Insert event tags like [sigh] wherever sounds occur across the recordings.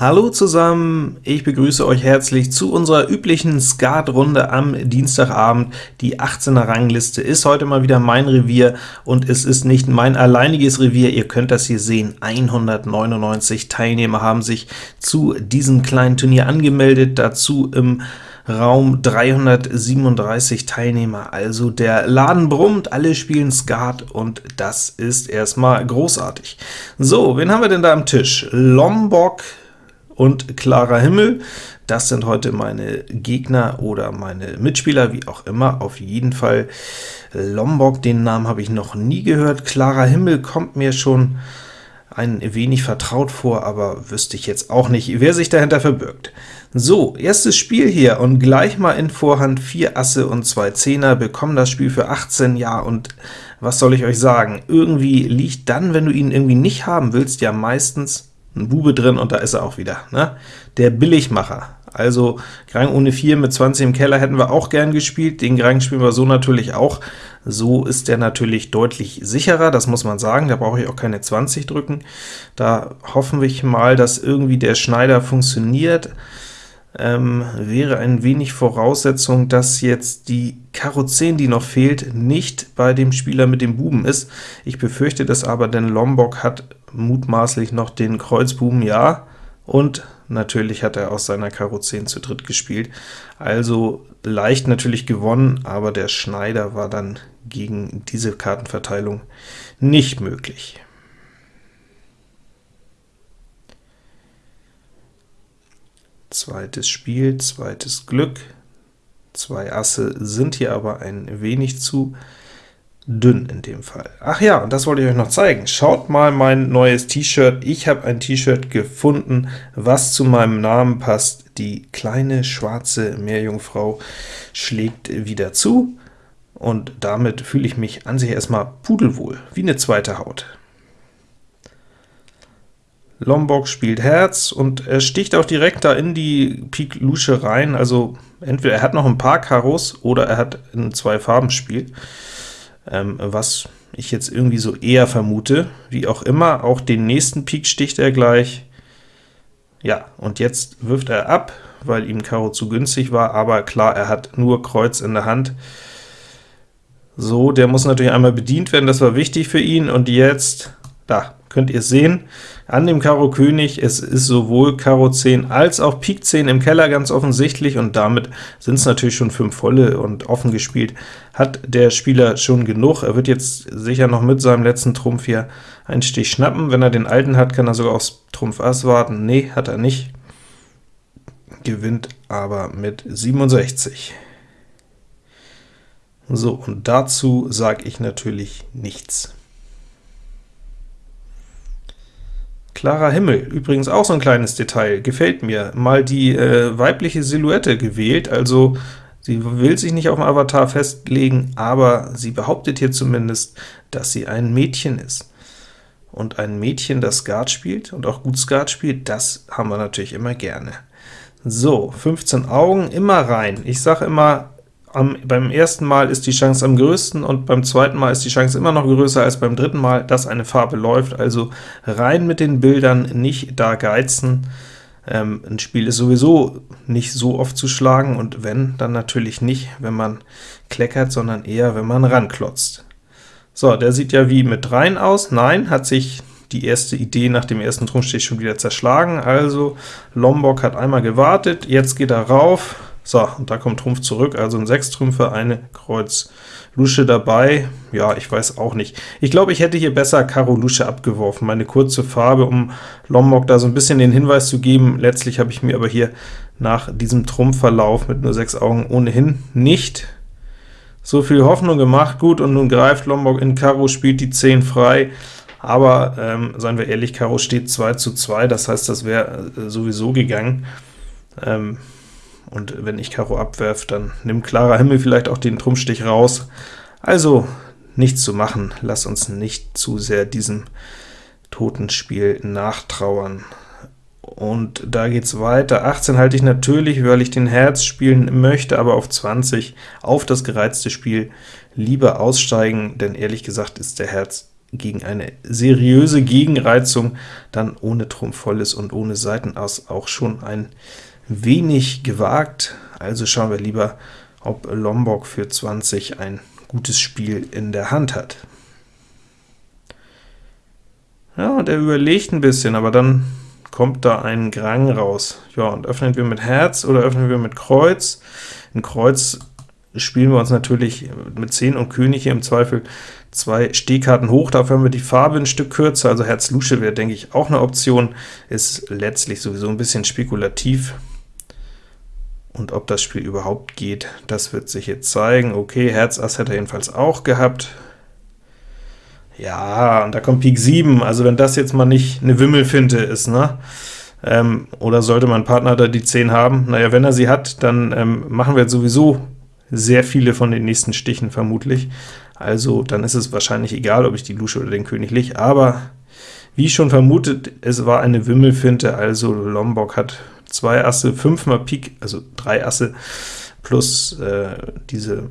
Hallo zusammen, ich begrüße euch herzlich zu unserer üblichen Skat-Runde am Dienstagabend. Die 18er Rangliste ist heute mal wieder mein Revier, und es ist nicht mein alleiniges Revier, ihr könnt das hier sehen. 199 Teilnehmer haben sich zu diesem kleinen Turnier angemeldet, dazu im Raum 337 Teilnehmer, also der Laden brummt, alle spielen Skat, und das ist erstmal großartig. So, wen haben wir denn da am Tisch? Lombok, und klarer Himmel. Das sind heute meine Gegner oder meine Mitspieler, wie auch immer. Auf jeden Fall Lombok, den Namen habe ich noch nie gehört. Klarer Himmel kommt mir schon ein wenig vertraut vor, aber wüsste ich jetzt auch nicht, wer sich dahinter verbirgt. So, erstes Spiel hier, und gleich mal in Vorhand 4 Asse und 2 Zehner, bekommen das Spiel für 18, ja, und was soll ich euch sagen? Irgendwie liegt dann, wenn du ihn irgendwie nicht haben willst, ja meistens ein Bube drin, und da ist er auch wieder. Ne? Der Billigmacher. Also Grang ohne 4 mit 20 im Keller hätten wir auch gern gespielt, den Grang spielen wir so natürlich auch. So ist der natürlich deutlich sicherer, das muss man sagen, da brauche ich auch keine 20 drücken. Da hoffen wir mal, dass irgendwie der Schneider funktioniert. Ähm, wäre ein wenig Voraussetzung, dass jetzt die Karo 10, die noch fehlt, nicht bei dem Spieler mit dem Buben ist. Ich befürchte das aber, denn Lombok hat mutmaßlich noch den Kreuzbuben, ja, und natürlich hat er aus seiner Karo 10 zu dritt gespielt. Also leicht natürlich gewonnen, aber der Schneider war dann gegen diese Kartenverteilung nicht möglich. Zweites Spiel, zweites Glück. Zwei Asse sind hier aber ein wenig zu dünn in dem Fall. Ach ja, und das wollte ich euch noch zeigen. Schaut mal mein neues T-Shirt. Ich habe ein T-Shirt gefunden, was zu meinem Namen passt. Die kleine schwarze Meerjungfrau schlägt wieder zu, und damit fühle ich mich an sich erstmal pudelwohl, wie eine zweite Haut. Lombok spielt Herz, und er sticht auch direkt da in die Pik Lusche rein, also entweder er hat noch ein paar Karos, oder er hat in zwei Farben spielt ähm, was ich jetzt irgendwie so eher vermute. Wie auch immer, auch den nächsten Pik sticht er gleich. Ja, und jetzt wirft er ab, weil ihm Karo zu günstig war, aber klar, er hat nur Kreuz in der Hand. So, der muss natürlich einmal bedient werden, das war wichtig für ihn, und jetzt, da, könnt ihr sehen, an dem Karo König, es ist sowohl Karo 10 als auch Pik 10 im Keller ganz offensichtlich, und damit sind es natürlich schon 5 volle, und offen gespielt hat der Spieler schon genug. Er wird jetzt sicher noch mit seinem letzten Trumpf hier einen Stich schnappen. Wenn er den alten hat, kann er sogar aufs Trumpf Ass warten. Nee, hat er nicht. Gewinnt aber mit 67. So, und dazu sage ich natürlich nichts. Klarer Himmel, übrigens auch so ein kleines Detail, gefällt mir. Mal die äh, weibliche Silhouette gewählt, also sie will sich nicht auf dem Avatar festlegen, aber sie behauptet hier zumindest, dass sie ein Mädchen ist. Und ein Mädchen, das Skat spielt und auch gut Skat spielt, das haben wir natürlich immer gerne. So, 15 Augen, immer rein. Ich sage immer, am, beim ersten Mal ist die Chance am größten, und beim zweiten Mal ist die Chance immer noch größer als beim dritten Mal, dass eine Farbe läuft. Also rein mit den Bildern, nicht da geizen. Ähm, ein Spiel ist sowieso nicht so oft zu schlagen, und wenn, dann natürlich nicht, wenn man kleckert, sondern eher, wenn man ranklotzt. So, der sieht ja wie mit rein aus. Nein, hat sich die erste Idee nach dem ersten Trumpfstich schon wieder zerschlagen. Also Lombok hat einmal gewartet, jetzt geht er rauf, so, und da kommt Trumpf zurück, also ein 6 Trümpfe, eine Kreuz Lusche dabei. Ja, ich weiß auch nicht. Ich glaube, ich hätte hier besser Karo Lusche abgeworfen, meine kurze Farbe, um Lombok da so ein bisschen den Hinweis zu geben. Letztlich habe ich mir aber hier nach diesem Trumpfverlauf mit nur 6 Augen ohnehin nicht so viel Hoffnung gemacht. Gut, und nun greift Lombok in Karo, spielt die 10 frei, aber ähm, seien wir ehrlich, Karo steht 2 zu 2, das heißt, das wäre äh, sowieso gegangen. Ähm, und wenn ich Karo abwerfe, dann nimmt klarer Himmel vielleicht auch den Trumpfstich raus. Also nichts zu machen, lass uns nicht zu sehr diesem Totenspiel nachtrauern. Und da geht's weiter. 18 halte ich natürlich, weil ich den Herz spielen möchte, aber auf 20 auf das gereizte Spiel lieber aussteigen, denn ehrlich gesagt ist der Herz gegen eine seriöse Gegenreizung dann ohne Trumpf volles und ohne Seitenass auch schon ein wenig gewagt. Also schauen wir lieber, ob Lombok für 20 ein gutes Spiel in der Hand hat. Ja, und er überlegt ein bisschen, aber dann kommt da ein Grang raus. Ja, und öffnen wir mit Herz oder öffnen wir mit Kreuz? In Kreuz spielen wir uns natürlich mit 10 und König hier im Zweifel zwei Stehkarten hoch, dafür haben wir die Farbe ein Stück kürzer, also Herz Lusche wäre, denke ich, auch eine Option, ist letztlich sowieso ein bisschen spekulativ. Und ob das Spiel überhaupt geht, das wird sich jetzt zeigen. Okay, Herz Ass hätte er jedenfalls auch gehabt. Ja, und da kommt Pik 7, also wenn das jetzt mal nicht eine Wimmelfinte ist, ne? Ähm, oder sollte mein Partner da die 10 haben? Naja, wenn er sie hat, dann ähm, machen wir jetzt sowieso sehr viele von den nächsten Stichen vermutlich. Also dann ist es wahrscheinlich egal, ob ich die Lusche oder den König leg, aber wie schon vermutet, es war eine Wimmelfinte, also Lombok hat zwei Asse, fünfmal Pik, also drei Asse, plus äh, diese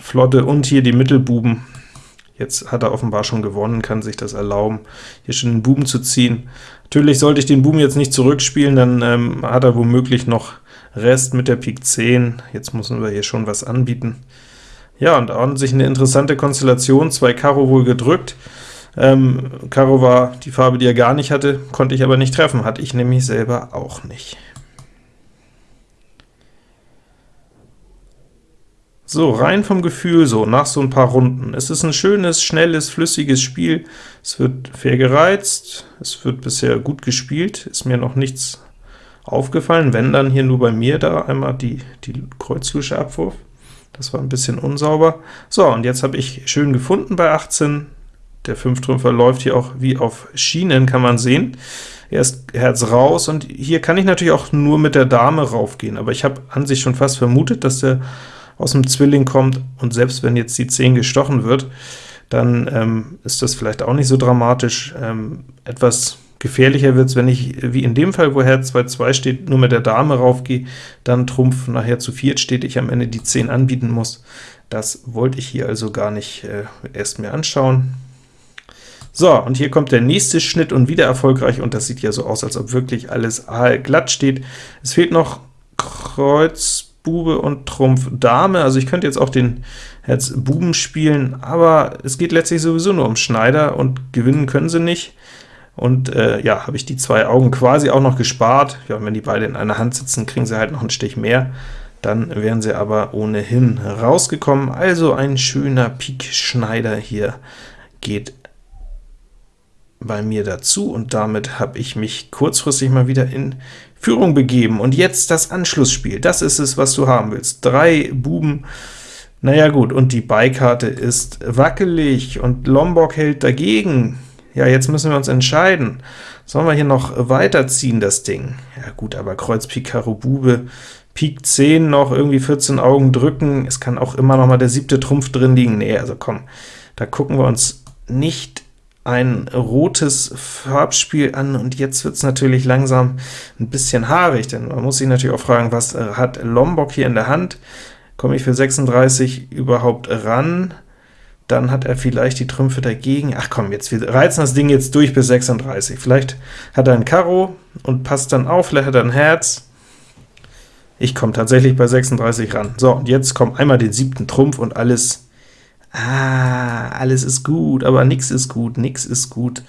Flotte und hier die Mittelbuben. Jetzt hat er offenbar schon gewonnen, kann sich das erlauben, hier schon den Buben zu ziehen. Natürlich sollte ich den Buben jetzt nicht zurückspielen, dann ähm, hat er womöglich noch Rest mit der Pik 10. Jetzt müssen wir hier schon was anbieten. Ja, und an sich eine interessante Konstellation, zwei Karo wohl gedrückt. Ähm, Karo war die Farbe, die er gar nicht hatte, konnte ich aber nicht treffen, hatte ich nämlich selber auch nicht. So, rein vom Gefühl so, nach so ein paar Runden. Es ist ein schönes, schnelles, flüssiges Spiel. Es wird fair gereizt, es wird bisher gut gespielt, ist mir noch nichts aufgefallen, wenn dann hier nur bei mir da einmal die, die Kreuzlusche Abwurf. Das war ein bisschen unsauber. So, und jetzt habe ich schön gefunden bei 18. Der 5-Trümpfer läuft hier auch wie auf Schienen, kann man sehen. Erst Herz raus, und hier kann ich natürlich auch nur mit der Dame raufgehen, aber ich habe an sich schon fast vermutet, dass der aus dem Zwilling kommt, und selbst wenn jetzt die 10 gestochen wird, dann ähm, ist das vielleicht auch nicht so dramatisch. Ähm, etwas Gefährlicher wird es, wenn ich, wie in dem Fall, wo Herz 2-2 steht, nur mit der Dame raufgehe, dann Trumpf nachher zu viert steht, ich am Ende die 10 anbieten muss. Das wollte ich hier also gar nicht äh, erst mir anschauen. So, und hier kommt der nächste Schnitt und wieder erfolgreich, und das sieht ja so aus, als ob wirklich alles glatt steht. Es fehlt noch Kreuz, Bube und Trumpf Dame, also ich könnte jetzt auch den Herz Buben spielen, aber es geht letztlich sowieso nur um Schneider, und gewinnen können sie nicht. Und äh, ja, habe ich die zwei Augen quasi auch noch gespart. Ja, wenn die beide in einer Hand sitzen, kriegen sie halt noch einen Stich mehr. Dann wären sie aber ohnehin rausgekommen. Also ein schöner Pik-Schneider hier geht bei mir dazu, und damit habe ich mich kurzfristig mal wieder in Führung begeben. Und jetzt das Anschlussspiel, das ist es, was du haben willst. Drei Buben, naja gut, und die Beikarte ist wackelig, und Lombok hält dagegen. Ja, jetzt müssen wir uns entscheiden. Sollen wir hier noch weiterziehen, das Ding? Ja gut, aber Kreuz, Pik, Karo, Bube, Pik 10 noch, irgendwie 14 Augen drücken, es kann auch immer noch mal der siebte Trumpf drin liegen. Nee, also komm, da gucken wir uns nicht ein rotes Farbspiel an, und jetzt wird es natürlich langsam ein bisschen haarig, denn man muss sich natürlich auch fragen, was äh, hat Lombok hier in der Hand? Komme ich für 36 überhaupt ran? dann hat er vielleicht die Trümpfe dagegen. Ach komm, jetzt wir reizen das Ding jetzt durch bis 36. Vielleicht hat er ein Karo und passt dann auf, vielleicht hat er ein Herz. Ich komme tatsächlich bei 36 ran. So, und jetzt kommt einmal den siebten Trumpf und alles, ah, alles ist gut, aber nix ist gut, nix ist gut.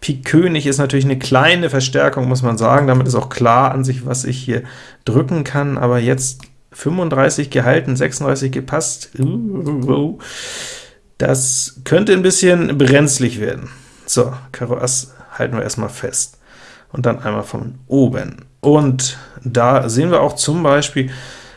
Pik König ist natürlich eine kleine Verstärkung, muss man sagen, damit ist auch klar an sich, was ich hier drücken kann, aber jetzt 35 gehalten, 36 gepasst. Das könnte ein bisschen brenzlig werden. So, Karo Ass halten wir erstmal fest. Und dann einmal von oben. Und da sehen wir auch zum Beispiel,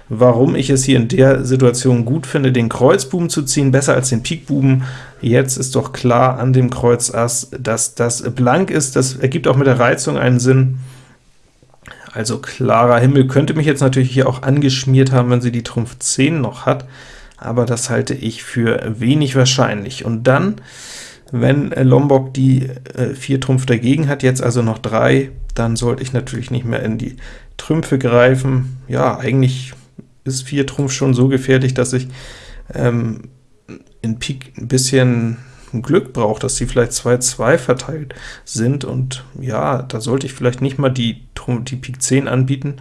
warum ich es hier in der Situation gut finde, den Kreuzbuben zu ziehen, besser als den Pikbuben. Jetzt ist doch klar an dem Kreuz Ass, dass das blank ist. Das ergibt auch mit der Reizung einen Sinn. Also klarer Himmel könnte mich jetzt natürlich hier auch angeschmiert haben, wenn sie die Trumpf 10 noch hat aber das halte ich für wenig wahrscheinlich. Und dann, wenn Lombok die äh, 4 Trumpf dagegen hat, jetzt also noch 3, dann sollte ich natürlich nicht mehr in die Trümpfe greifen. Ja, eigentlich ist 4 Trumpf schon so gefährlich, dass ich ähm, in Pik ein bisschen Glück braucht, dass die vielleicht 2-2 verteilt sind, und ja, da sollte ich vielleicht nicht mal die, die Pik 10 anbieten,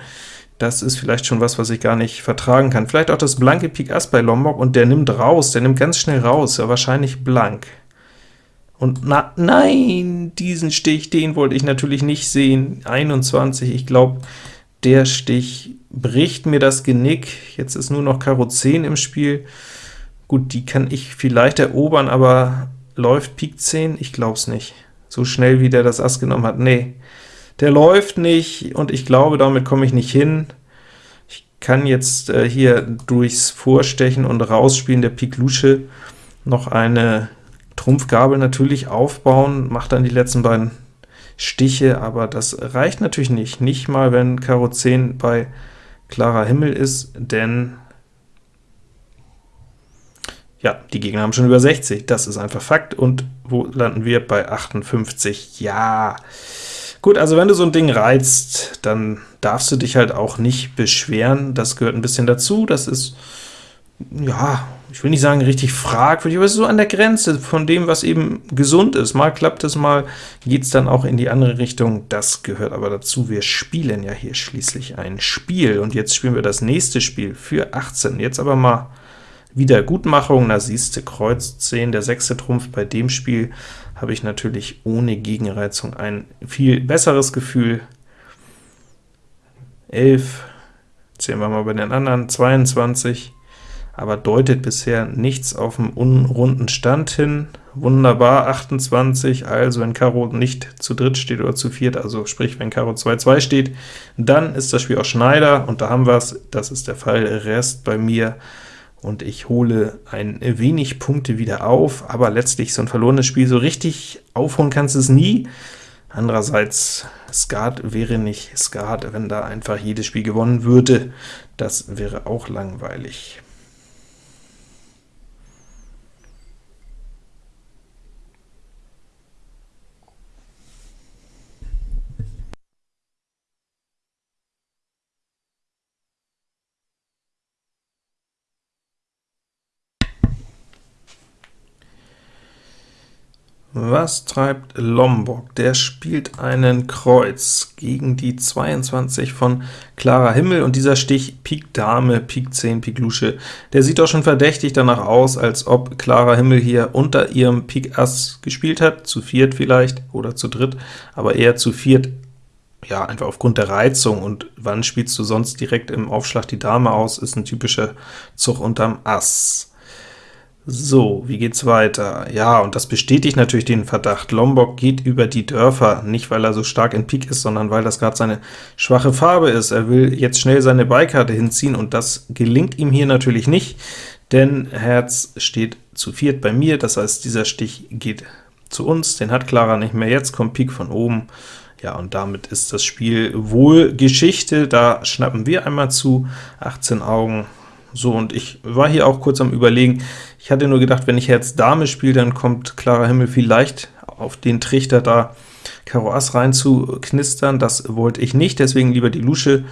das ist vielleicht schon was, was ich gar nicht vertragen kann. Vielleicht auch das blanke Pik Ass bei Lombok, und der nimmt raus, der nimmt ganz schnell raus, ja wahrscheinlich blank. Und na, nein, diesen Stich, den wollte ich natürlich nicht sehen. 21, ich glaube, der Stich bricht mir das Genick. Jetzt ist nur noch Karo 10 im Spiel. Gut, die kann ich vielleicht erobern, aber läuft Pik 10? Ich glaube es nicht. So schnell, wie der das Ass genommen hat. Nee, der läuft nicht, und ich glaube, damit komme ich nicht hin. Ich kann jetzt äh, hier durchs Vorstechen und Rausspielen der Pik Lusche noch eine Trumpfgabel natürlich aufbauen, macht dann die letzten beiden Stiche, aber das reicht natürlich nicht, nicht mal wenn Karo 10 bei klarer Himmel ist, denn ja, die Gegner haben schon über 60, das ist einfach Fakt, und wo landen wir? Bei 58, ja. Gut, also wenn du so ein Ding reizt, dann darfst du dich halt auch nicht beschweren, das gehört ein bisschen dazu, das ist, ja, ich will nicht sagen richtig fragwürdig, aber es ist so an der Grenze von dem, was eben gesund ist. Mal klappt es, mal geht es dann auch in die andere Richtung. Das gehört aber dazu. Wir spielen ja hier schließlich ein Spiel, und jetzt spielen wir das nächste Spiel für 18. Jetzt aber mal Wiedergutmachung, da siehst du Kreuz 10, der sechste Trumpf. Bei dem Spiel habe ich natürlich ohne Gegenreizung ein viel besseres Gefühl. 11, zählen wir mal bei den anderen, 22, aber deutet bisher nichts auf einen unrunden Stand hin. Wunderbar, 28, also wenn Karo nicht zu dritt steht oder zu viert, also sprich, wenn Karo 2-2 steht, dann ist das Spiel auch Schneider, und da haben wir es, das ist der Fall, Rest bei mir, und ich hole ein wenig Punkte wieder auf, aber letztlich so ein verlorenes Spiel, so richtig aufholen kannst du es nie. Andererseits, Skat wäre nicht Skat, wenn da einfach jedes Spiel gewonnen würde, das wäre auch langweilig. Was treibt Lombok? Der spielt einen Kreuz gegen die 22 von Clara Himmel, und dieser Stich Pik Dame, Pik 10, Pik Lusche, der sieht doch schon verdächtig danach aus, als ob Clara Himmel hier unter ihrem Pik Ass gespielt hat, zu viert vielleicht, oder zu dritt, aber eher zu viert, ja, einfach aufgrund der Reizung, und wann spielst du sonst direkt im Aufschlag die Dame aus, ist ein typischer Zug unterm Ass. So, wie geht's weiter? Ja, und das bestätigt natürlich den Verdacht. Lombok geht über die Dörfer, nicht weil er so stark in Pik ist, sondern weil das gerade seine schwache Farbe ist. Er will jetzt schnell seine Beikarte hinziehen, und das gelingt ihm hier natürlich nicht, denn Herz steht zu viert bei mir, das heißt, dieser Stich geht zu uns, den hat Clara nicht mehr, jetzt kommt Pik von oben, ja, und damit ist das Spiel wohl Geschichte, da schnappen wir einmal zu, 18 Augen, so, und ich war hier auch kurz am überlegen, ich hatte nur gedacht, wenn ich Herz Dame spiele, dann kommt Clara Himmel vielleicht auf den Trichter da Karo Ass rein zu knistern, das wollte ich nicht, deswegen lieber die Lusche.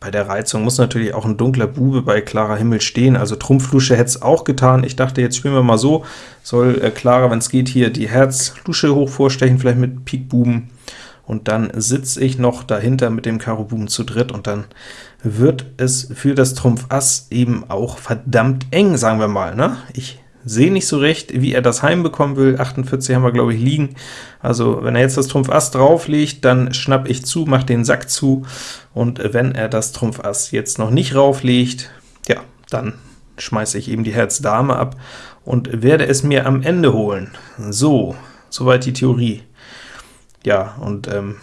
Bei der Reizung muss natürlich auch ein dunkler Bube bei Clara Himmel stehen, also Trumpf-Lusche hätte es auch getan. Ich dachte, jetzt spielen wir mal so, soll äh, wenn es geht, hier die Herz-Lusche hoch vorstechen, vielleicht mit Pik Buben, und dann sitze ich noch dahinter mit dem Karo Buben zu dritt, und dann wird es für das Trumpf Ass eben auch verdammt eng, sagen wir mal. Ne? Ich sehe nicht so recht, wie er das heimbekommen will. 48 haben wir, glaube ich, liegen. Also wenn er jetzt das Trumpf Ass drauflegt, dann schnapp ich zu, mache den Sack zu, und wenn er das Trumpf Ass jetzt noch nicht rauflegt, ja, dann schmeiße ich eben die Herz Dame ab und werde es mir am Ende holen. So, soweit die Theorie. Ja, und ähm,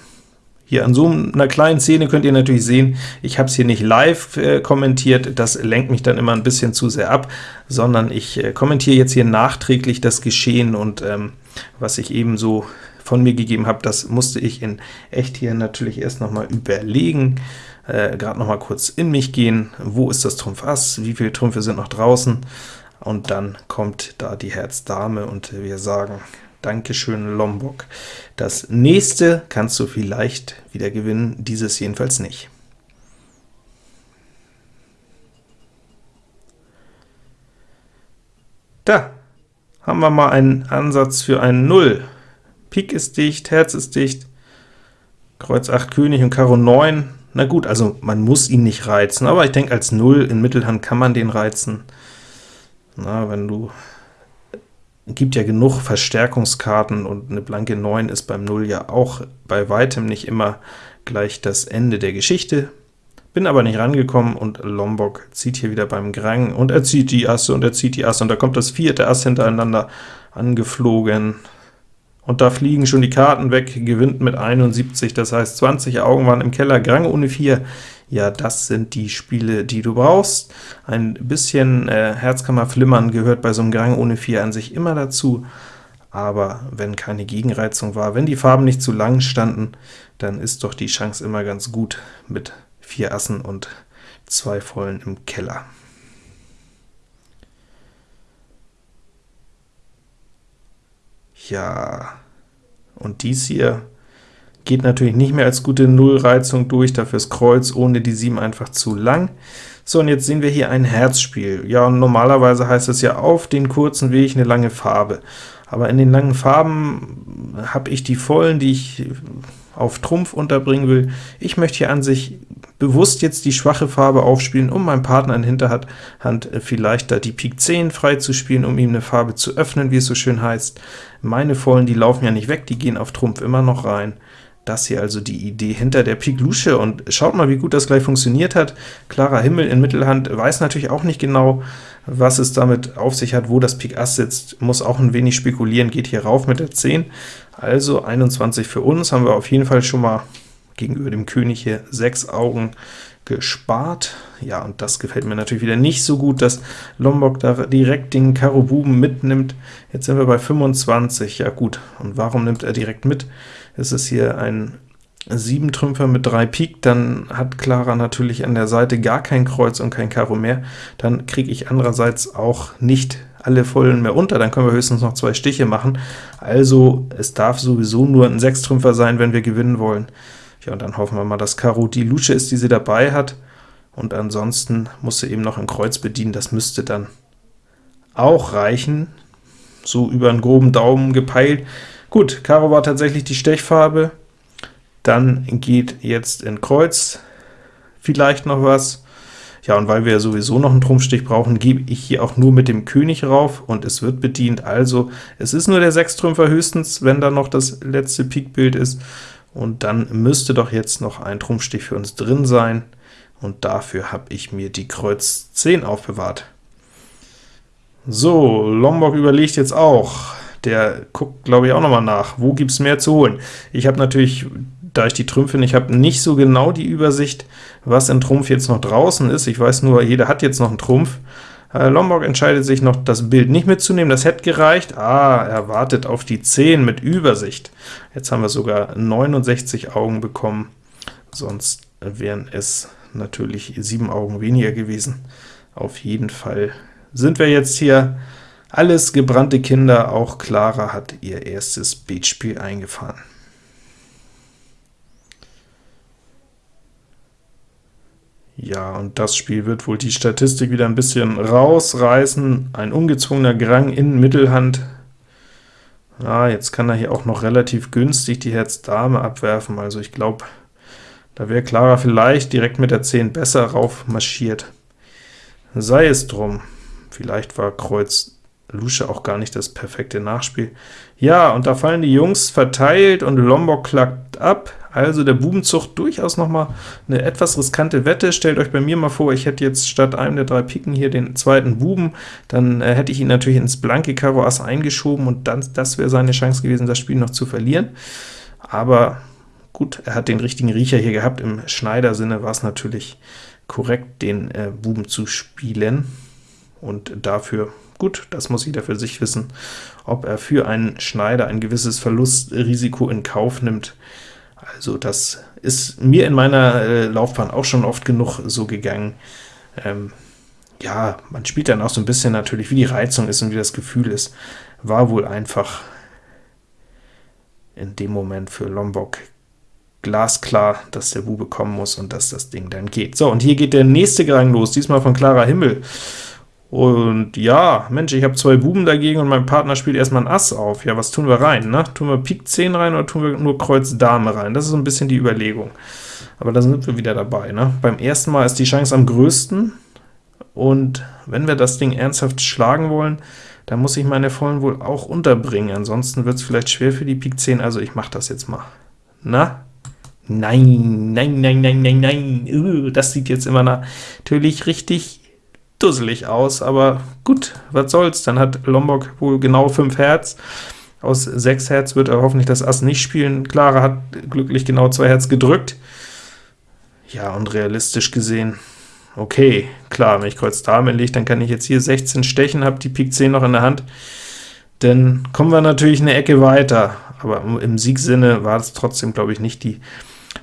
hier an so einer kleinen Szene könnt ihr natürlich sehen, ich habe es hier nicht live äh, kommentiert, das lenkt mich dann immer ein bisschen zu sehr ab, sondern ich äh, kommentiere jetzt hier nachträglich das Geschehen, und ähm, was ich eben so von mir gegeben habe, das musste ich in echt hier natürlich erst noch mal überlegen, äh, gerade noch mal kurz in mich gehen, wo ist das Trumpf Ass, wie viele Trümpfe sind noch draußen, und dann kommt da die Herz Dame, und wir sagen Dankeschön, Lombok. Das nächste kannst du vielleicht wieder gewinnen, dieses jedenfalls nicht. Da haben wir mal einen Ansatz für ein 0. Pik ist dicht, Herz ist dicht, Kreuz 8 König und Karo 9. Na gut, also man muss ihn nicht reizen, aber ich denke, als 0 in Mittelhand kann man den reizen. Na, wenn du gibt ja genug Verstärkungskarten, und eine blanke 9 ist beim 0 ja auch bei weitem nicht immer gleich das Ende der Geschichte. Bin aber nicht rangekommen, und Lombok zieht hier wieder beim Grang, und er zieht die Asse, und er zieht die Asse, und da kommt das vierte Ass hintereinander angeflogen. Und da fliegen schon die Karten weg, gewinnt mit 71, das heißt 20 Augen waren im Keller, Grang ohne 4. Ja, das sind die Spiele, die du brauchst. Ein bisschen äh, Herzkammerflimmern gehört bei so einem Grang ohne 4 an sich immer dazu, aber wenn keine Gegenreizung war, wenn die Farben nicht zu lang standen, dann ist doch die Chance immer ganz gut mit vier Assen und zwei Vollen im Keller. Ja, und dies hier geht natürlich nicht mehr als gute Nullreizung durch, dafür ist Kreuz ohne die 7 einfach zu lang. So, und jetzt sehen wir hier ein Herzspiel. Ja, und normalerweise heißt es ja auf den kurzen Weg eine lange Farbe. Aber in den langen Farben habe ich die vollen, die ich auf Trumpf unterbringen will. Ich möchte hier an sich bewusst jetzt die schwache Farbe aufspielen, um meinem Partner in Hinterhand vielleicht da die Pik 10 frei zu spielen, um ihm eine Farbe zu öffnen, wie es so schön heißt. Meine Vollen, die laufen ja nicht weg, die gehen auf Trumpf immer noch rein. Das hier also die Idee hinter der Pik Lusche, und schaut mal, wie gut das gleich funktioniert hat. Klarer Himmel in Mittelhand weiß natürlich auch nicht genau, was es damit auf sich hat, wo das Pik Ass sitzt, muss auch ein wenig spekulieren, geht hier rauf mit der 10. Also 21 für uns, haben wir auf jeden Fall schon mal gegenüber dem König hier 6 Augen gespart. Ja, und das gefällt mir natürlich wieder nicht so gut, dass Lombok da direkt den Karo Buben mitnimmt. Jetzt sind wir bei 25, ja gut, und warum nimmt er direkt mit? Es ist hier ein 7 Trümpfer mit 3 Pik, dann hat Clara natürlich an der Seite gar kein Kreuz und kein Karo mehr, dann kriege ich andererseits auch nicht alle Vollen mehr unter, dann können wir höchstens noch zwei Stiche machen. Also es darf sowieso nur ein 6 Trümpfer sein, wenn wir gewinnen wollen. Ja, und dann hoffen wir mal, dass Karo die Lusche ist, die sie dabei hat, und ansonsten muss sie eben noch ein Kreuz bedienen, das müsste dann auch reichen, so über einen groben Daumen gepeilt. Gut, Karo war tatsächlich die Stechfarbe, dann geht jetzt in Kreuz vielleicht noch was. Ja, und weil wir sowieso noch einen Trumpfstich brauchen, gebe ich hier auch nur mit dem König rauf, und es wird bedient. Also, es ist nur der Sechstrümpfer höchstens, wenn da noch das letzte Pikbild ist, und dann müsste doch jetzt noch ein Trumpfstich für uns drin sein, und dafür habe ich mir die Kreuz 10 aufbewahrt. So, Lombok überlegt jetzt auch. Der guckt, glaube ich, auch noch mal nach, wo gibt es mehr zu holen. Ich habe natürlich, da ich die Trümpfe nicht habe, nicht so genau die Übersicht, was in Trumpf jetzt noch draußen ist. Ich weiß nur, jeder hat jetzt noch einen Trumpf. Äh, Lombok entscheidet sich noch, das Bild nicht mitzunehmen, das hätte gereicht. Ah, er wartet auf die 10 mit Übersicht. Jetzt haben wir sogar 69 Augen bekommen, sonst wären es natürlich 7 Augen weniger gewesen. Auf jeden Fall sind wir jetzt hier alles gebrannte Kinder, auch Clara hat ihr erstes Beatspiel eingefahren. Ja, und das Spiel wird wohl die Statistik wieder ein bisschen rausreißen. Ein ungezwungener Grang in Mittelhand. Ja, jetzt kann er hier auch noch relativ günstig die Herz-Dame abwerfen, also ich glaube, da wäre Clara vielleicht direkt mit der 10 besser raufmarschiert. Sei es drum, vielleicht war Kreuz Lusche auch gar nicht das perfekte Nachspiel. Ja, und da fallen die Jungs verteilt, und Lombok klackt ab. Also der Bubenzucht durchaus noch mal eine etwas riskante Wette. Stellt euch bei mir mal vor, ich hätte jetzt statt einem der drei Piken hier den zweiten Buben, dann äh, hätte ich ihn natürlich ins blanke Karo Ass eingeschoben, und dann, das wäre seine Chance gewesen, das Spiel noch zu verlieren. Aber gut, er hat den richtigen Riecher hier gehabt. Im Schneider-Sinne war es natürlich korrekt, den äh, Buben zu spielen, und dafür Gut, das muss jeder für sich wissen, ob er für einen Schneider ein gewisses Verlustrisiko in Kauf nimmt. Also das ist mir in meiner äh, Laufbahn auch schon oft genug so gegangen. Ähm, ja, man spielt dann auch so ein bisschen natürlich, wie die Reizung ist und wie das Gefühl ist. War wohl einfach in dem Moment für Lombok glasklar, dass der Bube kommen muss und dass das Ding dann geht. So, und hier geht der nächste Gang los, diesmal von Clara Himmel. Und ja, Mensch, ich habe zwei Buben dagegen und mein Partner spielt erstmal ein Ass auf. Ja, was tun wir rein, ne? Tun wir Pik 10 rein oder tun wir nur Kreuz Dame rein? Das ist so ein bisschen die Überlegung. Aber da sind wir wieder dabei, ne? Beim ersten Mal ist die Chance am größten, und wenn wir das Ding ernsthaft schlagen wollen, dann muss ich meine Vollen wohl auch unterbringen, ansonsten wird es vielleicht schwer für die Pik 10, also ich mache das jetzt mal. Na? Nein, nein, nein, nein, nein, nein, uh, das sieht jetzt immer natürlich richtig dusselig aus, aber gut, was soll's, dann hat Lombok wohl genau 5 Herz, aus 6 Herz wird er hoffentlich das Ass nicht spielen, Clara hat glücklich genau 2 Herz gedrückt, ja, und realistisch gesehen, okay, klar, wenn ich Kreuz Dame lege, dann kann ich jetzt hier 16 stechen, habe die Pik 10 noch in der Hand, dann kommen wir natürlich eine Ecke weiter, aber im Siegsinne war es trotzdem, glaube ich, nicht die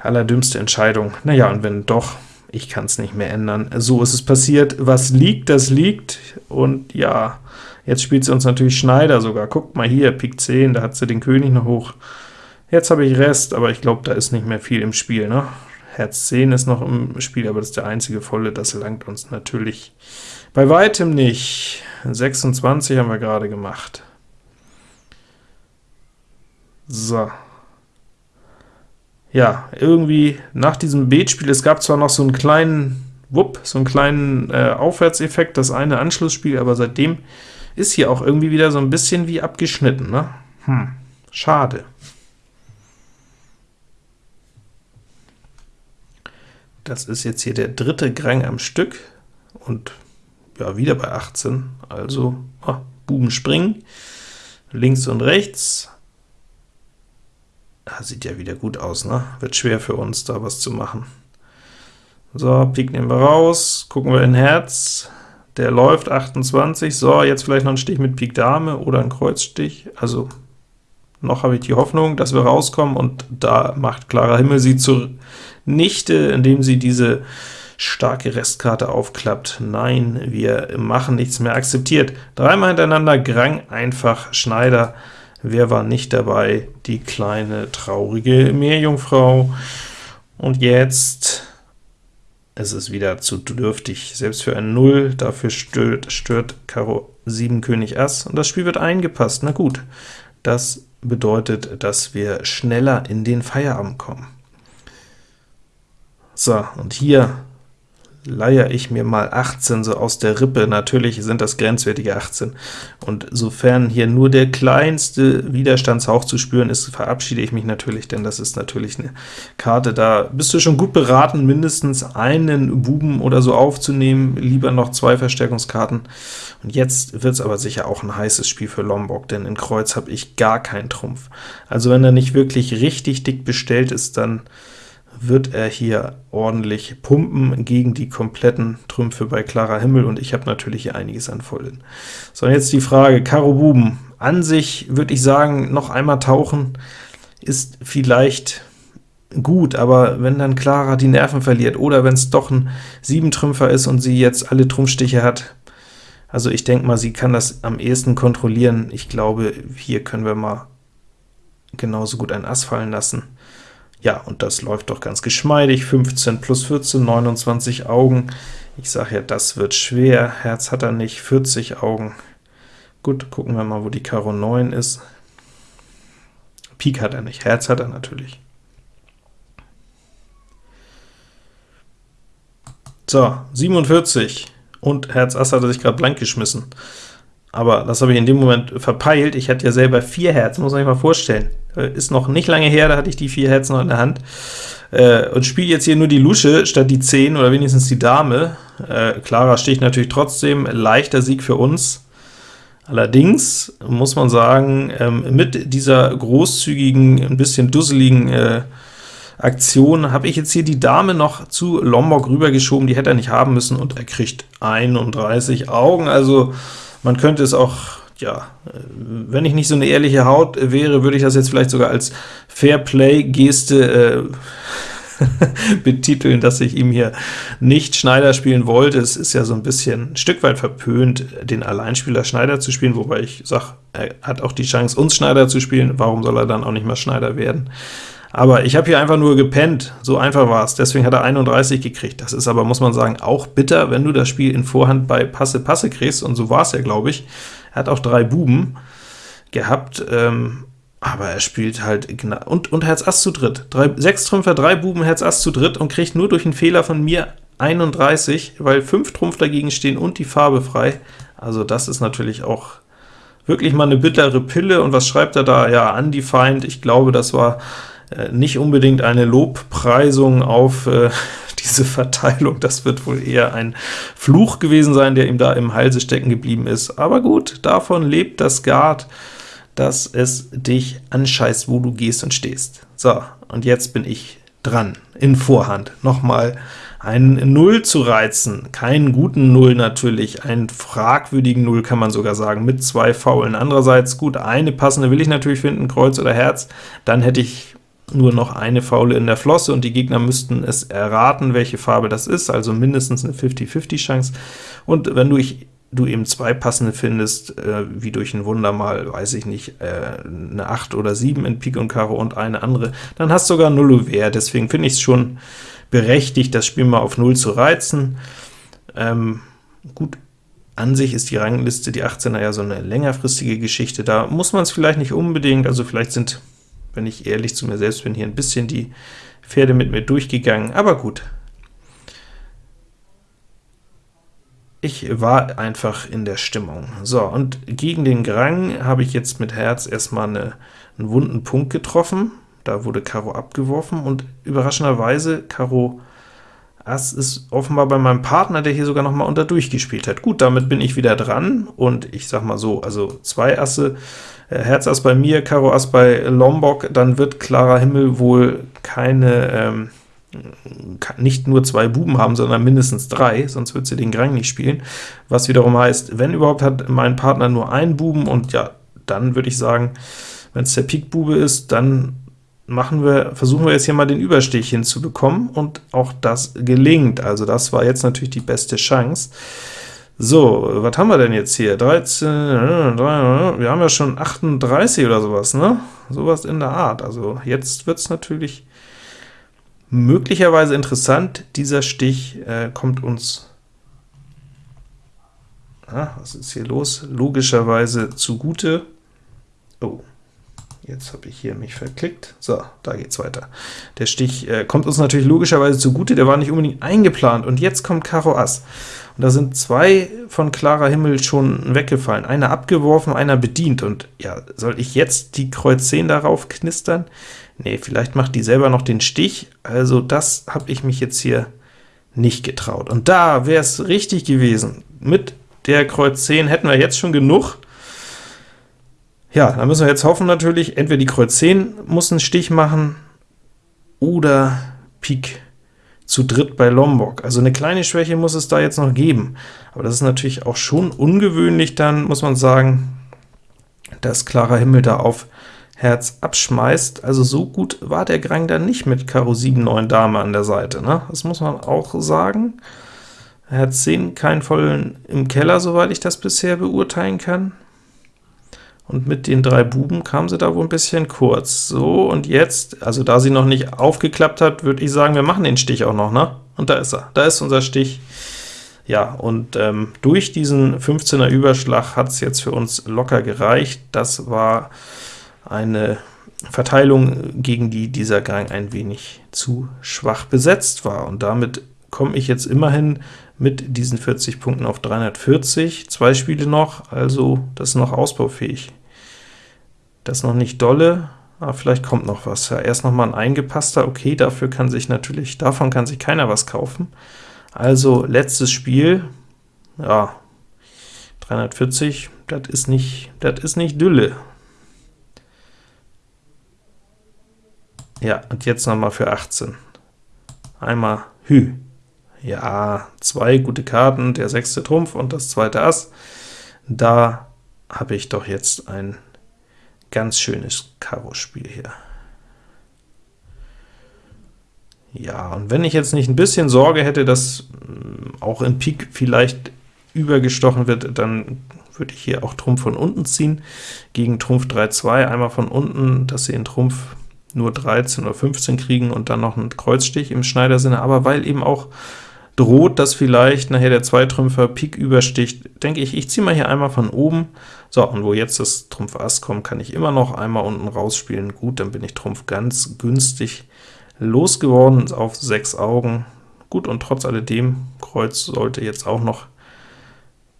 allerdümmste Entscheidung. Naja, und wenn doch, ich kann es nicht mehr ändern. So ist es passiert. Was liegt, das liegt. Und ja, jetzt spielt sie uns natürlich Schneider sogar. Guckt mal hier, Pik 10, da hat sie den König noch hoch. Jetzt habe ich Rest, aber ich glaube, da ist nicht mehr viel im Spiel. Ne? Herz 10 ist noch im Spiel, aber das ist der einzige volle, das langt uns natürlich bei weitem nicht. 26 haben wir gerade gemacht. So ja, irgendwie nach diesem Beetspiel, es gab zwar noch so einen kleinen Wupp, so einen kleinen äh, Aufwärtseffekt, das eine Anschlussspiel, aber seitdem ist hier auch irgendwie wieder so ein bisschen wie abgeschnitten, ne? Hm, schade. Das ist jetzt hier der dritte Grang am Stück, und ja, wieder bei 18, also oh, Buben springen, links und rechts, Ah, sieht ja wieder gut aus, ne? Wird schwer für uns, da was zu machen. So, Pik nehmen wir raus, gucken wir in Herz, der läuft 28, so, jetzt vielleicht noch ein Stich mit Pik Dame oder ein Kreuzstich, also noch habe ich die Hoffnung, dass wir rauskommen, und da macht klarer Himmel sie zunichte, indem sie diese starke Restkarte aufklappt. Nein, wir machen nichts mehr akzeptiert. Dreimal hintereinander Grang, einfach Schneider, Wer war nicht dabei? Die kleine, traurige Meerjungfrau. Und jetzt es ist wieder zu dürftig, selbst für ein 0, dafür stört, stört Karo 7 König Ass, und das Spiel wird eingepasst. Na gut, das bedeutet, dass wir schneller in den Feierabend kommen. So, und hier leier ich mir mal 18 so aus der Rippe. Natürlich sind das grenzwertige 18, und sofern hier nur der kleinste Widerstandshauch zu spüren ist, verabschiede ich mich natürlich, denn das ist natürlich eine Karte, da bist du schon gut beraten, mindestens einen Buben oder so aufzunehmen, lieber noch zwei Verstärkungskarten. Und jetzt wird es aber sicher auch ein heißes Spiel für Lombok, denn in Kreuz habe ich gar keinen Trumpf. Also wenn er nicht wirklich richtig dick bestellt ist, dann wird er hier ordentlich pumpen gegen die kompletten Trümpfe bei klarer Himmel, und ich habe natürlich hier einiges an Vollen. So, und jetzt die Frage, Karo Buben. An sich würde ich sagen, noch einmal tauchen ist vielleicht gut, aber wenn dann Clara die Nerven verliert, oder wenn es doch ein Siebentrümpfer ist und sie jetzt alle Trumpfstiche hat, also ich denke mal, sie kann das am ehesten kontrollieren. Ich glaube, hier können wir mal genauso gut ein Ass fallen lassen. Ja, und das läuft doch ganz geschmeidig, 15 plus 14, 29 Augen. Ich sage ja, das wird schwer, Herz hat er nicht, 40 Augen. Gut, gucken wir mal, wo die Karo 9 ist. Pik hat er nicht, Herz hat er natürlich. So, 47, und Herz Ass hat er sich gerade blank geschmissen aber das habe ich in dem Moment verpeilt. Ich hatte ja selber vier Herz, muss man sich mal vorstellen. Äh, ist noch nicht lange her, da hatte ich die vier Herzen noch in der Hand. Äh, und spiele jetzt hier nur die Lusche statt die 10 oder wenigstens die Dame. Äh, klarer Stich natürlich trotzdem, leichter Sieg für uns. Allerdings muss man sagen, ähm, mit dieser großzügigen, ein bisschen dusseligen äh, Aktion habe ich jetzt hier die Dame noch zu Lombok rübergeschoben, die hätte er nicht haben müssen, und er kriegt 31 Augen, also man könnte es auch, ja, wenn ich nicht so eine ehrliche Haut wäre, würde ich das jetzt vielleicht sogar als Fairplay-Geste äh, [laughs] betiteln, dass ich ihm hier nicht Schneider spielen wollte. Es ist ja so ein bisschen ein Stück weit verpönt, den Alleinspieler Schneider zu spielen, wobei ich sage, er hat auch die Chance, uns Schneider zu spielen, warum soll er dann auch nicht mal Schneider werden? Aber ich habe hier einfach nur gepennt, so einfach war es, deswegen hat er 31 gekriegt. Das ist aber, muss man sagen, auch bitter, wenn du das Spiel in Vorhand bei Passe-Passe kriegst, und so war es ja, glaube ich. Er hat auch drei Buben gehabt, ähm, aber er spielt halt, und, und Herz Ass zu dritt. Drei, sechs Trümpfer, drei Buben, Herz Ass zu dritt und kriegt nur durch einen Fehler von mir 31, weil fünf Trumpf dagegen stehen und die Farbe frei. Also das ist natürlich auch wirklich mal eine bittere Pille, und was schreibt er da? Ja, undefined, ich glaube, das war nicht unbedingt eine Lobpreisung auf äh, [laughs] diese Verteilung, das wird wohl eher ein Fluch gewesen sein, der ihm da im Halse stecken geblieben ist. Aber gut, davon lebt das Guard, dass es dich anscheißt, wo du gehst und stehst. So, und jetzt bin ich dran, in Vorhand. Nochmal einen Null zu reizen, keinen guten Null natürlich, einen fragwürdigen Null kann man sogar sagen, mit zwei Faulen. Andererseits, gut, eine passende will ich natürlich finden, Kreuz oder Herz, dann hätte ich nur noch eine Faule in der Flosse, und die Gegner müssten es erraten, welche Farbe das ist, also mindestens eine 50-50 Chance. Und wenn du ich du eben zwei passende findest, äh, wie durch ein Wunder mal, weiß ich nicht, äh, eine 8 oder 7 in Pik und Karo und eine andere, dann hast du sogar Null Ouvert, deswegen finde ich es schon berechtigt, das Spiel mal auf 0 zu reizen. Ähm, gut, an sich ist die Rangliste, die 18er, ja so eine längerfristige Geschichte, da muss man es vielleicht nicht unbedingt, also vielleicht sind, wenn ich ehrlich zu mir selbst bin, hier ein bisschen die Pferde mit mir durchgegangen, aber gut, Ich war einfach in der Stimmung. So, und gegen den Grang habe ich jetzt mit Herz erstmal eine, einen wunden Punkt getroffen. Da wurde Karo abgeworfen, und überraschenderweise Karo Ass ist offenbar bei meinem Partner, der hier sogar noch mal unter durchgespielt hat. Gut, damit bin ich wieder dran, und ich sag mal so, also zwei Asse, äh, Herz Ass bei mir, Karo Ass bei Lombok, dann wird klarer Himmel wohl keine ähm, nicht nur zwei Buben haben, sondern mindestens drei, sonst wird sie den Grang nicht spielen, was wiederum heißt, wenn überhaupt hat mein Partner nur einen Buben, und ja, dann würde ich sagen, wenn es der Pik-Bube ist, dann machen wir, versuchen wir jetzt hier mal den Überstich hinzubekommen, und auch das gelingt, also das war jetzt natürlich die beste Chance. So, was haben wir denn jetzt hier? 13, wir haben ja schon 38 oder sowas, ne? Sowas in der Art, also jetzt wird es natürlich Möglicherweise interessant, dieser Stich äh, kommt uns, ah, was ist hier los? Logischerweise zugute. Oh, jetzt habe ich hier mich verklickt. So, da geht's weiter. Der Stich äh, kommt uns natürlich logischerweise zugute, der war nicht unbedingt eingeplant, und jetzt kommt Karo Ass. Und da sind zwei von klarer Himmel schon weggefallen, einer abgeworfen, einer bedient, und ja, soll ich jetzt die Kreuz 10 darauf knistern? Nee, vielleicht macht die selber noch den Stich, also das habe ich mich jetzt hier nicht getraut. Und da wäre es richtig gewesen. Mit der Kreuz 10 hätten wir jetzt schon genug. Ja, da müssen wir jetzt hoffen natürlich, entweder die Kreuz 10 muss einen Stich machen, oder Pik zu dritt bei Lombok. Also eine kleine Schwäche muss es da jetzt noch geben. Aber das ist natürlich auch schon ungewöhnlich, dann muss man sagen, dass klarer Himmel da auf Herz abschmeißt. Also so gut war der Grang dann nicht mit Karo 7, 9 Dame an der Seite, ne? Das muss man auch sagen. Herz 10 keinen vollen im Keller, soweit ich das bisher beurteilen kann. Und mit den drei Buben kam sie da wohl ein bisschen kurz. So, und jetzt, also da sie noch nicht aufgeklappt hat, würde ich sagen, wir machen den Stich auch noch, ne? Und da ist er, da ist unser Stich. Ja, und ähm, durch diesen 15er Überschlag hat es jetzt für uns locker gereicht. Das war eine Verteilung, gegen die dieser Gang ein wenig zu schwach besetzt war. Und damit komme ich jetzt immerhin mit diesen 40 Punkten auf 340, zwei Spiele noch, also das ist noch ausbaufähig. Das noch nicht dolle, aber vielleicht kommt noch was. Ja, erst noch mal ein eingepasster, okay, dafür kann sich natürlich, davon kann sich keiner was kaufen. Also letztes Spiel, ja, 340, das ist nicht, das ist nicht Dülle. Ja, und jetzt nochmal für 18. Einmal Hü. Ja, zwei gute Karten, der sechste Trumpf und das zweite Ass. Da habe ich doch jetzt ein ganz schönes Karo-Spiel hier. Ja, und wenn ich jetzt nicht ein bisschen Sorge hätte, dass mm, auch in Pik vielleicht übergestochen wird, dann würde ich hier auch Trumpf von unten ziehen, gegen Trumpf 3-2, einmal von unten, dass sie in Trumpf nur 13 oder 15 kriegen und dann noch einen Kreuzstich im Schneidersinne, aber weil eben auch droht, dass vielleicht nachher der Zweitrümpfer Pik übersticht, denke ich, ich ziehe mal hier einmal von oben. So, und wo jetzt das Trumpf Ass kommt, kann ich immer noch einmal unten rausspielen. Gut, dann bin ich Trumpf ganz günstig losgeworden auf sechs Augen. Gut, und trotz alledem, Kreuz sollte jetzt auch noch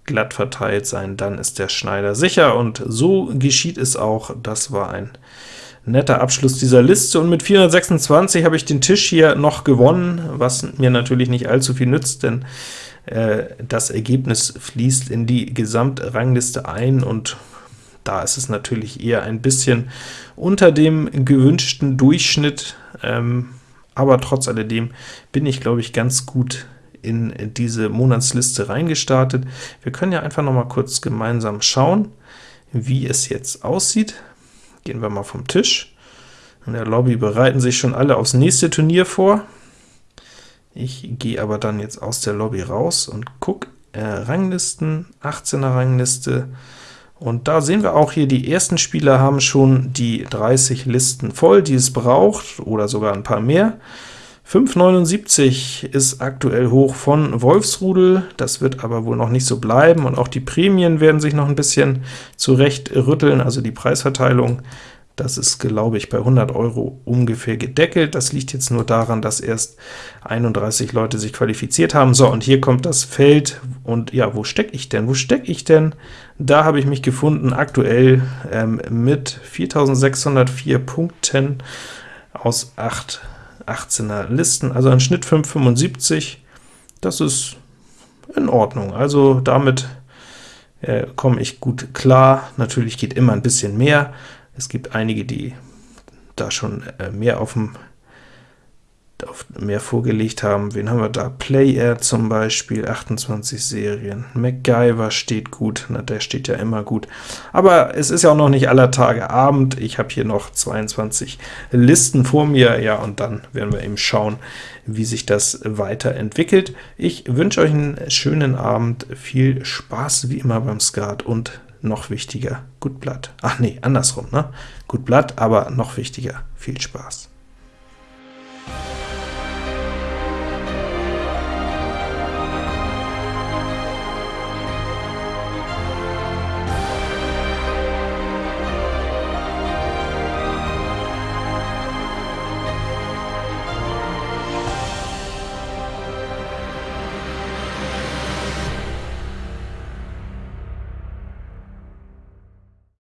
glatt verteilt sein, dann ist der Schneider sicher, und so geschieht es auch. Das war ein netter Abschluss dieser Liste, und mit 426 habe ich den Tisch hier noch gewonnen, was mir natürlich nicht allzu viel nützt, denn äh, das Ergebnis fließt in die Gesamtrangliste ein, und da ist es natürlich eher ein bisschen unter dem gewünschten Durchschnitt, ähm, aber trotz alledem bin ich, glaube ich, ganz gut in diese Monatsliste reingestartet. Wir können ja einfach noch mal kurz gemeinsam schauen, wie es jetzt aussieht. Gehen wir mal vom Tisch. In der Lobby bereiten sich schon alle aufs nächste Turnier vor. Ich gehe aber dann jetzt aus der Lobby raus und gucke äh, Ranglisten, 18er Rangliste, und da sehen wir auch hier, die ersten Spieler haben schon die 30 Listen voll, die es braucht, oder sogar ein paar mehr. 5,79 ist aktuell hoch von Wolfsrudel, das wird aber wohl noch nicht so bleiben, und auch die Prämien werden sich noch ein bisschen zurecht rütteln, also die Preisverteilung das ist, glaube ich, bei 100 Euro ungefähr gedeckelt. Das liegt jetzt nur daran, dass erst 31 Leute sich qualifiziert haben. So, und hier kommt das Feld, und ja, wo stecke ich denn? Wo stecke ich denn? Da habe ich mich gefunden, aktuell ähm, mit 4604 Punkten aus 8 18er Listen, also ein Schnitt 5,75. Das ist in Ordnung. Also damit äh, komme ich gut klar. Natürlich geht immer ein bisschen mehr, es gibt einige, die da schon äh, mehr auf dem mehr vorgelegt haben. Wen haben wir da? Player zum Beispiel, 28 Serien. MacGyver steht gut, na, der steht ja immer gut. Aber es ist ja auch noch nicht aller Tage Abend. Ich habe hier noch 22 Listen vor mir, ja, und dann werden wir eben schauen, wie sich das weiterentwickelt. Ich wünsche euch einen schönen Abend, viel Spaß wie immer beim Skat und noch wichtiger, gut Blatt. Ach nee, andersrum, ne? Gut Blatt, aber noch wichtiger, viel Spaß.